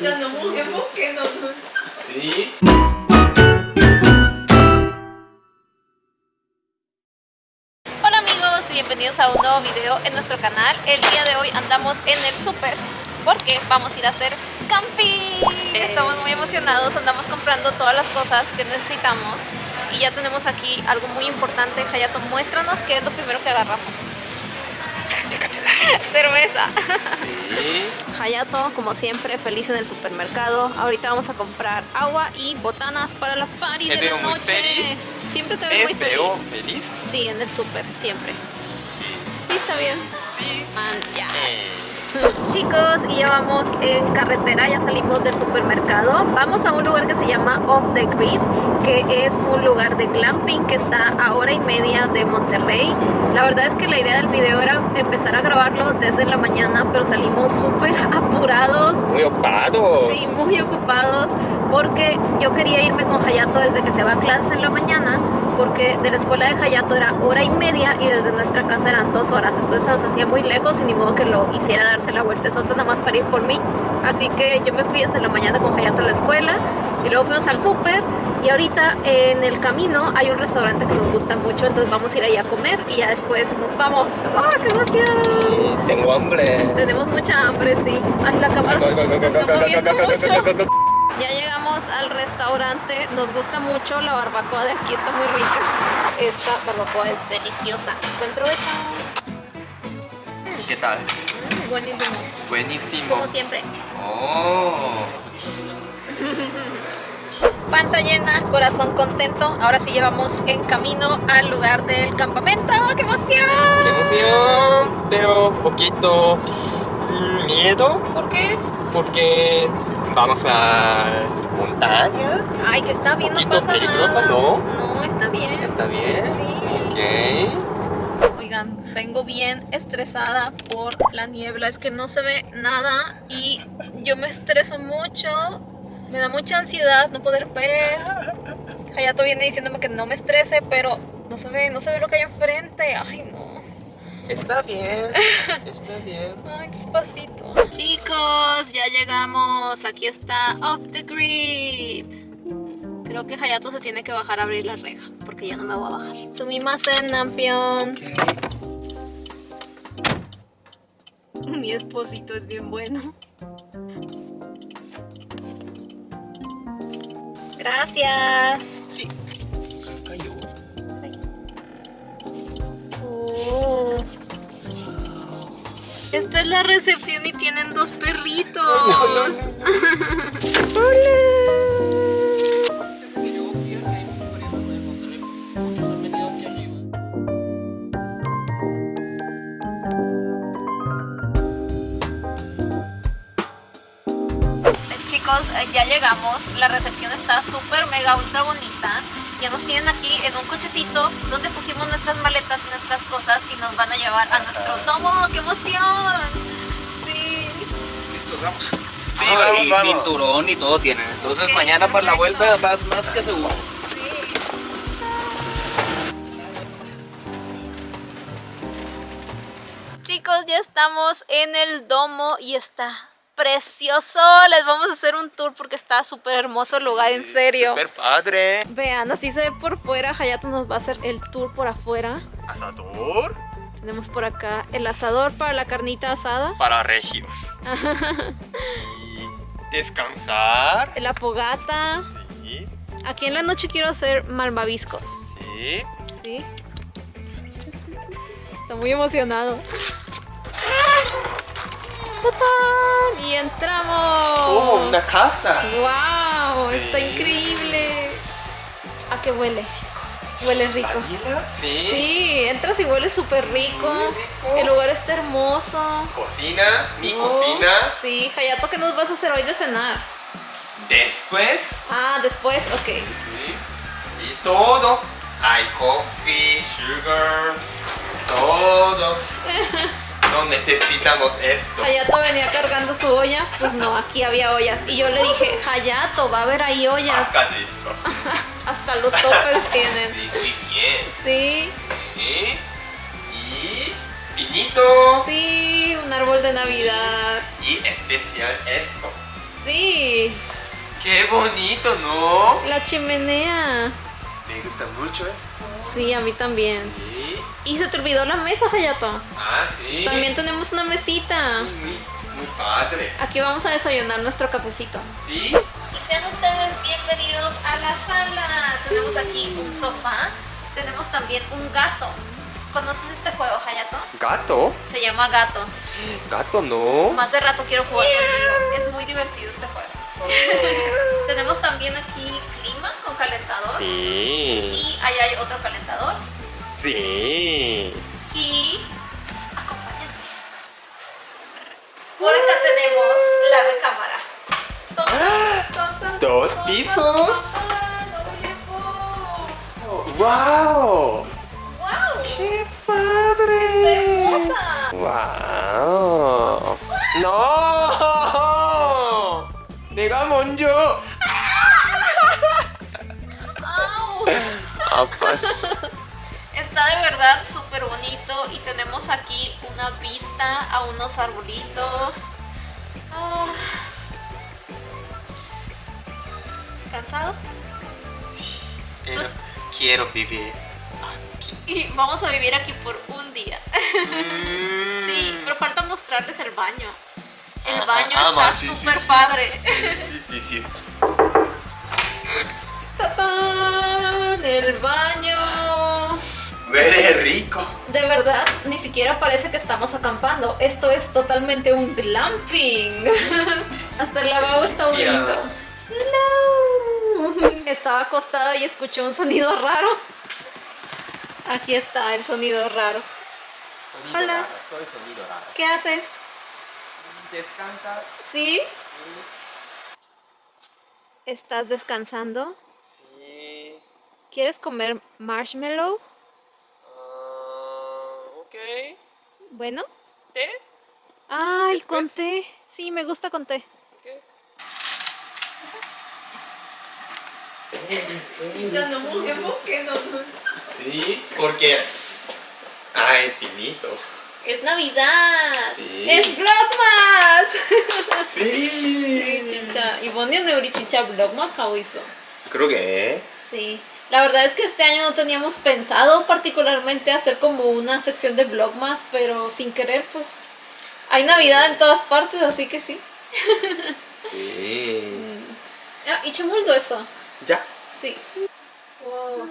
Ya no movemos que no, no. Sí. Hola amigos y bienvenidos a un nuevo video en nuestro canal. El día de hoy andamos en el súper porque vamos a ir a hacer camping. Estamos muy emocionados, andamos comprando todas las cosas que necesitamos y ya tenemos aquí algo muy importante. Hayato, muéstranos qué es lo primero que agarramos. Cerveza. Sí. Hayato, como siempre, feliz en el supermercado. Ahorita vamos a comprar agua y botanas para la party ¿Te de veo la muy noche. feliz? Siempre te veo muy ¿Me veo feliz. feliz? Sí, en el súper, siempre. Sí. Sí, está bien. Sí. Man. Eh. Chicos, y ya vamos en carretera, ya salimos del supermercado. Vamos a un lugar que se llama Off the Grid, que es un lugar de glamping que está a hora y media de Monterrey. La verdad es que la idea del video era empezar a grabarlo desde la mañana, pero salimos súper apurados. Muy ocupados. Sí, muy ocupados porque yo quería irme con Hayato desde que se va a clases en la mañana porque de la escuela de Hayato era hora y media y desde nuestra casa eran dos horas entonces se nos hacía muy lejos y ni modo que lo hiciera darse la vuelta sota nada más para ir por mí así que yo me fui desde la mañana con Hayato a la escuela y luego fuimos al súper y ahorita en el camino hay un restaurante que nos gusta mucho entonces vamos a ir ahí a comer y ya después nos vamos ¡ah, qué emoción! Sí, tengo hambre. Tenemos mucha hambre, sí. Ay, la cámara se, se está moviendo mucho. Al restaurante. Nos gusta mucho la barbacoa de aquí, está muy rica. Esta barbacoa es deliciosa. Buen provecho. ¿Qué tal? Mm, buenísimo. Buenísimo. Como siempre. Oh. Panza llena, corazón contento. Ahora sí llevamos en camino al lugar del campamento. ¡Qué emoción! ¡Qué emoción! Pero poquito miedo ¿Por qué? porque vamos a montaña. Ay, que está bien, no pasa peligroso, nada. ¿no? No, está bien. ¿Está bien? Sí. Ok. Oigan, vengo bien estresada por la niebla, es que no se ve nada y yo me estreso mucho, me da mucha ansiedad no poder ver. Hayato viene diciéndome que no me estrese, pero no se ve, no se ve lo que hay enfrente. Ay, no. Está bien. Está bien. Ay, despacito. Chicos, ya llegamos. Aquí está Off the Grid. Creo que Hayato se tiene que bajar a abrir la reja, porque ya no me voy a bajar. Sumimasen, Nampion. Mi esposito es bien bueno. Gracias. Esta es la recepción y tienen dos perritos. No, no, Chicos, eh, ya llegamos. La recepción está súper mega ultra bonita. Ya nos tienen aquí en un cochecito donde pusimos nuestras maletas y nuestras cosas y nos van a llevar a nuestro domo. ¡Qué emoción! Sí. Listo, vamos. Sí, Vamos, y vamos. cinturón y todo tienen. Entonces mañana para la vuelta vas más que seguro. Sí. Chicos, ya estamos en el domo y está precioso. Les vamos a hacer un tour porque está súper hermoso el lugar, en serio. Super padre. Vean, así se ve por fuera. Hayato nos va a hacer el tour por afuera. Asador Tenemos por acá el asador para la carnita asada, para regios. y descansar. la fogata. Sí. Aquí en la noche quiero hacer malvaviscos. Sí. ¿Sí? Está muy emocionado. ¡Tatán! Y entramos. Oh, una casa. ¡Wow! Está increíble. ¿A qué huele? Huele rico. ¿Vanilla? Sí. Sí, entras y huele súper rico. Rico. El lugar está hermoso. Cocina, mi Oh, cocina. Sí, Hayato, ¿qué nos vas a hacer hoy de cenar? Después, Ah, después, ok. sí, sí, todo. Hay coffee, sugar, todos. No necesitamos esto. Hayato venía cargando su olla, pues no, aquí había ollas. Y yo le dije, Hayato, va a haber ahí ollas. Hasta los toppers tienen. Sí, muy bien. Sí. Sí. Y pinito. Sí, un árbol de Navidad. Y especial esto. Sí, Qué bonito, ¿no? la chimenea. Me gusta mucho esto. Sí, a mí también. Sí. Y se te olvidó la mesa, Hayato. Ah, sí. También tenemos una mesita. Muy, muy padre. Aquí vamos a desayunar nuestro cafecito. Sí. Y sean ustedes bienvenidos a la sala. Tenemos aquí un sofá. Tenemos también un gato. ¿Conoces este juego, Hayato? Gato. Se llama Gato. Gato, no. Más de rato quiero jugar contigo. Es muy divertido este juego. Tenemos también aquí clima con calentador. Sí. Y allá hay otro calentador. Sí. Y acompáñenme. Por acá tenemos la recámara. Ton, ton, ton, Dos ton, pisos. ton, ton, ton. ¡Wow! ¡Wow! ¡Qué padre! hermosa! ¡Wow! ¡No! 내가 먼저 ¡Au! 아팠어. Está de verdad súper bonito y tenemos aquí una vista a unos arbolitos. Ah. ¿Cansado? Pero quiero vivir aquí. Y vamos a vivir aquí por un día. Mm. Sí, pero falta mostrarles el baño. El Ah, baño ah, está ah, sí, sí, súper sí. padre. Sí, sí, sí. ¡Tatán! El baño. Huele rico. De verdad, ni siquiera parece que estamos acampando. Esto es totalmente un glamping. Hasta el lavabo está bonito. Hello. Estaba acostada y escuché un sonido raro. Aquí está el sonido raro. Hola. ¿Qué haces? Descansa. ¿Sí? ¿Estás descansando? Sí. ¿Quieres comer marshmallow? Ah. Bueno. ¿Té? Ay, Después. con té. Sí, me gusta con té. ¿Qué? Ya no movemos que no. Sí, porque hay pinito. Es Navidad. Sí. Es Vlogmas. Sí. Chicha. Ivonne Neuri Chicha Vlogmas hizo. Creo que Sí. La verdad es que este año no teníamos pensado particularmente hacer como una sección de Vlogmas, pero sin querer, pues hay Navidad en todas partes, así que sí. Sí. Ah, y chemuldo eso. Ya. Sí. Wow.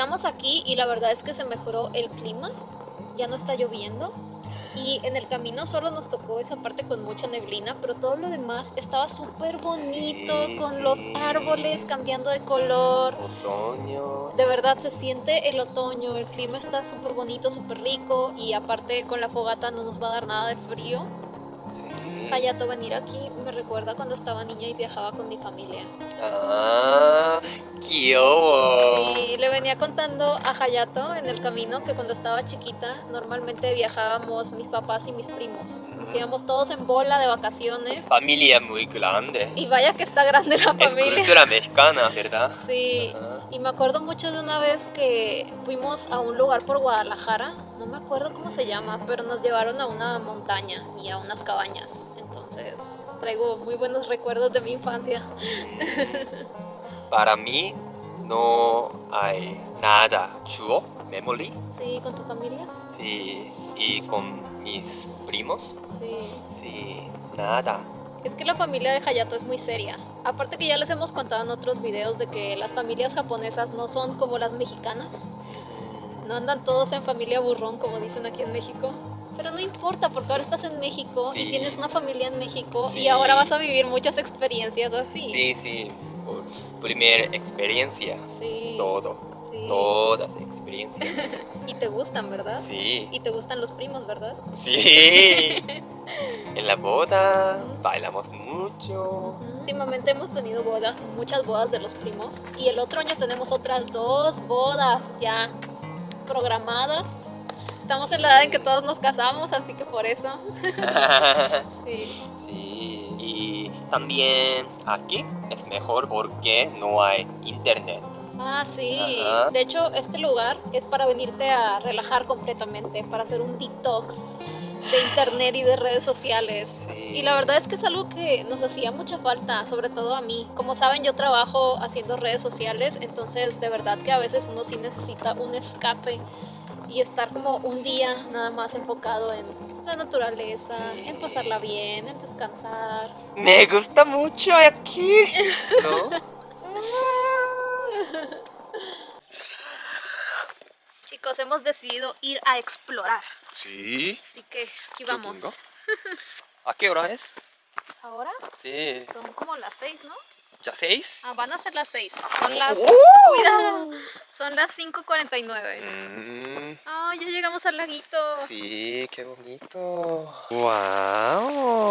Llegamos aquí y la verdad es que se mejoró el clima. Ya no está lloviendo. Y en el camino solo nos tocó esa parte con mucha neblina, pero todo lo demás estaba súper bonito, Sí, con sí. los árboles cambiando de color. Otoño. De verdad se siente el otoño, el clima está súper bonito, súper rico y aparte con la fogata no nos va a dar nada de frío. Hayato venir aquí me recuerda cuando estaba niña y viajaba con mi familia. ¡Ah! ¡Kiobo! Sí, le venía contando a Hayato en el camino que cuando estaba chiquita normalmente viajábamos mis papás y mis primos. Nos íbamos todos en bola de vacaciones. Familia muy grande. Y vaya que está grande la familia. Es cultura mexicana, ¿verdad? Sí. Ah y me acuerdo mucho de una vez que fuimos a un lugar por Guadalajara, no me acuerdo cómo se llama, pero nos llevaron a una montaña y a unas cabañas. Entonces traigo muy buenos recuerdos de mi infancia. Para mí no hay nada chuo, memory. Sí, con tu familia. Sí, y con mis primos. Sí. Sí, nada. Es que la familia de Hayato es muy seria. Aparte que ya les hemos contado en otros videos de que las familias japonesas no son como las mexicanas. No andan todos en familia burrón como dicen aquí en México. Pero no importa porque ahora estás en México y Sí. tienes una familia en México y Sí. ahora vas a vivir muchas experiencias así. Sí, sí. Primera experiencia. Sí. Todo. Sí. Todas experiencias. Y te gustan, ¿verdad? Sí. Y te gustan los primos, ¿verdad? Sí. En la boda bailamos mucho. Últimamente hemos tenido bodas, muchas bodas de los primos. Y el otro año tenemos otras dos bodas ya programadas. Estamos en la edad en que todos nos casamos, así que por eso. Sí. Sí. También aquí es mejor porque no hay internet. Ah, sí. Ajá. De hecho, este lugar es para venirte a relajar completamente, para hacer un detox de internet y de redes sociales. Sí. Y la verdad es que es algo que nos hacía mucha falta, sobre todo a mí. Como saben, yo trabajo haciendo redes sociales, entonces de verdad que a veces uno sí necesita un escape y estar como un día nada más enfocado en la naturaleza, Sí. en pasarla bien, en descansar. Me gusta mucho aquí. ¿No? Chicos, hemos decidido ir a explorar. Sí. Así que aquí vamos. ¿A qué hora es? Ahora Sí. son como las seis, ¿no? ¿Ya seis? Ah, van a ser las 6. Son las. ¡Oh! ¡Cuidado! Son las 5:49. Mm, ¡Ah, ya llegamos al laguito! sí, qué bonito. ¡Wow!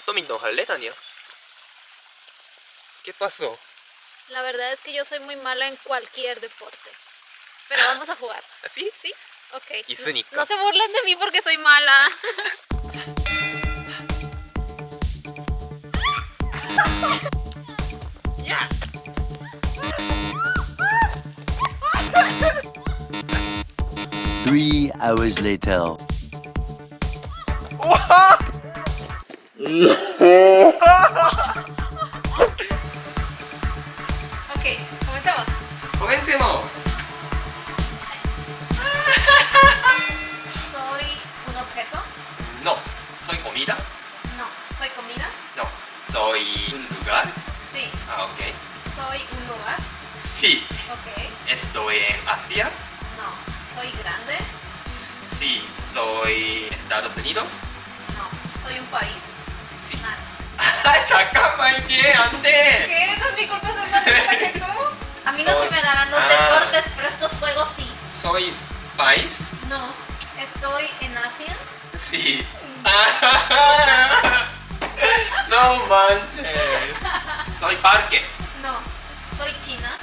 Tommy, no Daniel. ¿Qué pasó? La verdad es que yo soy muy mala en cualquier deporte. Pero vamos a jugar. ¿Ah, ¿Así? Sí, ok. Y no, no se burlen de mí porque soy mala. Three hours later. Ok, comencemos. Comencemos. ¿Soy un objeto? No. ¿Soy comida? No. ¿Soy comida? No. ¿Soy un lugar? Sí. Ah, ok. ¿Soy un lugar? Sí. Ok. ¿Estoy en Asia? No. ¿Soy grande? Sí. ¿Soy Estados Unidos? No. ¿Soy un país? Sí. Nada. 잠깐만 이게 안 돼. ¿Qué? ¿No es mi culpa ser más lista que tú? A mí no Soy- se me darán los Ah. deportes, pero estos juegos sí. Soy país? No. ¿Estoy en Asia? Sí. no manches. Soy parque. No. ¿Soy China?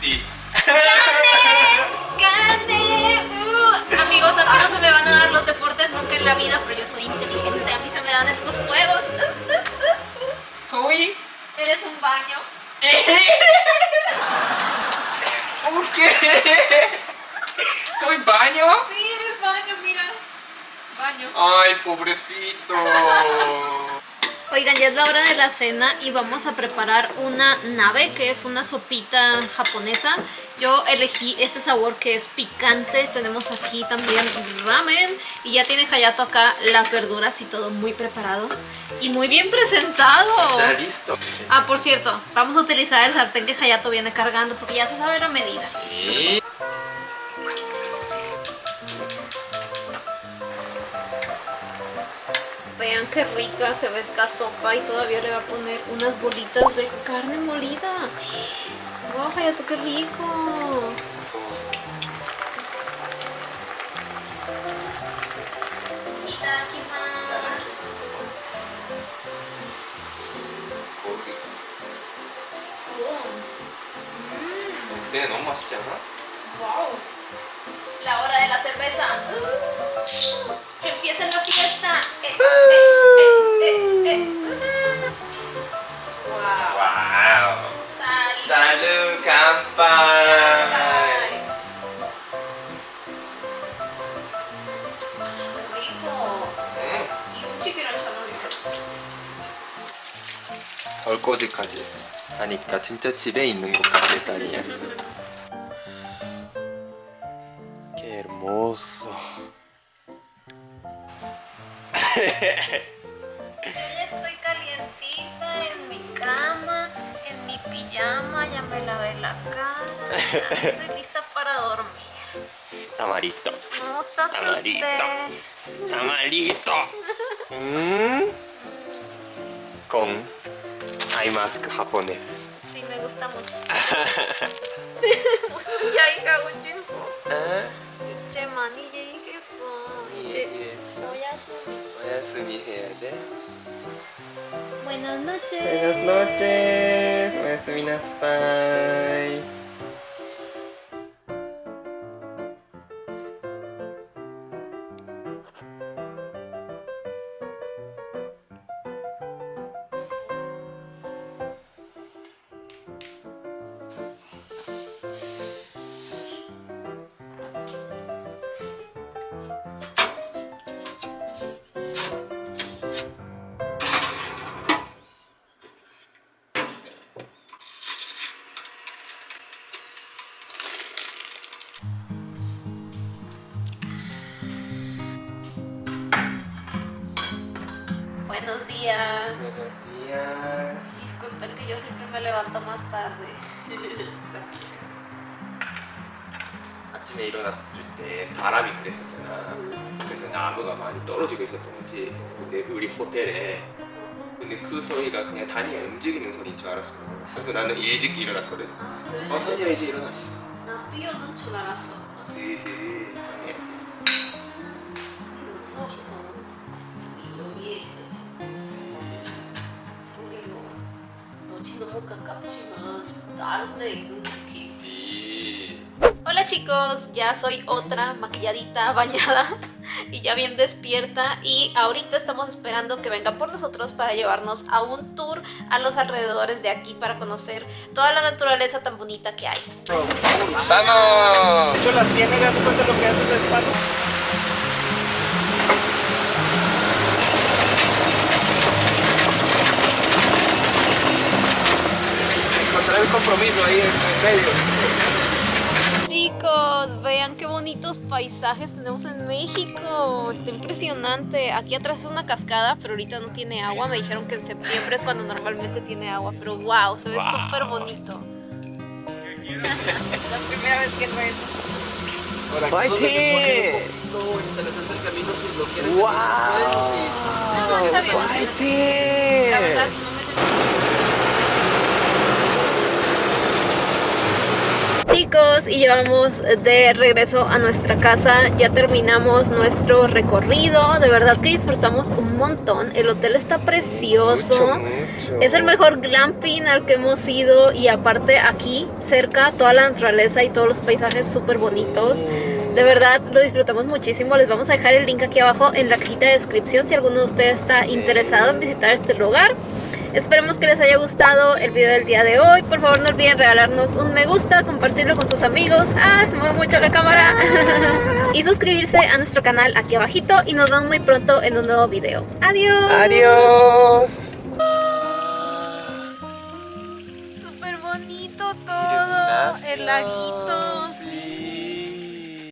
Sí. ¡Gané! Amigos, a mí no se me van a dar los deportes nunca en la vida, pero yo soy inteligente, a mí se me dan estos juegos. soy ¿Eres un baño? ¿Por qué? ¿Soy baño? Sí, eres baño, mira. Baño. Ay, pobrecito. Oigan, ya es la hora de la cena y vamos a preparar una nave, que es una sopita japonesa. Yo elegí este sabor que es picante. Tenemos aquí también ramen y ya tiene Hayato acá las verduras y todo muy preparado y muy bien presentado. Ya listo. Ah, por cierto, vamos a utilizar el sartén que Hayato viene cargando porque ya se sabe la medida. Sí. Vean qué rica se ve esta sopa y todavía le va a poner unas bolitas de carne molida. ¡Wow, Hayato, qué rico! Itadakimasu. 네, 너무 맛있지 않아? 설거지까지 하니까 진짜 집에 있는 것 같아 딸이야 Qué hermoso Yo ya estoy calientita en mi cama, en mi pijama, ya me lavé la cara, ya estoy lista para dormir. tamarito No, Tamarito. tatite. tamarito mm. con eye mask japonés. Sí, me gusta mucho. ya hija, oye. Che, días. Buenos días. Disculpen que yo siempre me levanto más tarde. 아침에 일어났을 때 바람이 그랬었잖아. 그래서 나무가 많이 떨어지고 있었던 거지. 근데 우리 호텔에 근데 그 소리가 그냥 다니가 움직이는 소리인 줄 알았어. 그래서 나는 일찍 일어났거든. 아, 그래? 어, 다니야 이제 일어났어. 나 삐어는 줄 알았어. 슬슬 너지 너무 가깝지만 다른데 이렇게 있어. 씨. Hola chicos, ya soy otra maquilladita, bañada y ya bien despierta y ahorita estamos esperando que venga por nosotros para llevarnos a un tour a los alrededores de aquí para conocer toda la naturaleza tan bonita que hay. ¡Vamos! De hecho, la ciénaga, ¿te cuenta lo que hace ese espacio? El compromiso ahí en, en medio. Chicos, vean qué bonitos paisajes tenemos en México. Está impresionante. Aquí atrás es una cascada, pero ahorita no tiene agua. Me dijeron que en septiembre es cuando normalmente tiene agua, pero wow, se ve Wow. súper bonito. la primera vez que ves. Por aquí ¡Fighting! donde se pone un poquito interesante el camino si lo quieren ¡Wow! No, está bien. está bien. La verdad, no me sentí. Chicos, y llevamos de regreso a nuestra casa. Ya terminamos nuestro recorrido. De verdad que disfrutamos un montón. El hotel está precioso. Mucho, mucho. Es el mejor glamping al que hemos ido y aparte aquí cerca toda la naturaleza y todos los paisajes súper bonitos. De verdad lo disfrutamos muchísimo. Les vamos a dejar el link aquí abajo en la cajita de descripción si alguno de ustedes está interesado en visitar este lugar. Esperemos que les haya gustado el video del día de hoy. Por favor no olviden regalarnos un me gusta, compartirlo con sus amigos. Ah, se mueve mucho la cámara. y suscribirse a nuestro canal aquí abajito y nos vemos muy pronto en un nuevo video. Adiós. Adiós. Súper bonito todo. El laguito.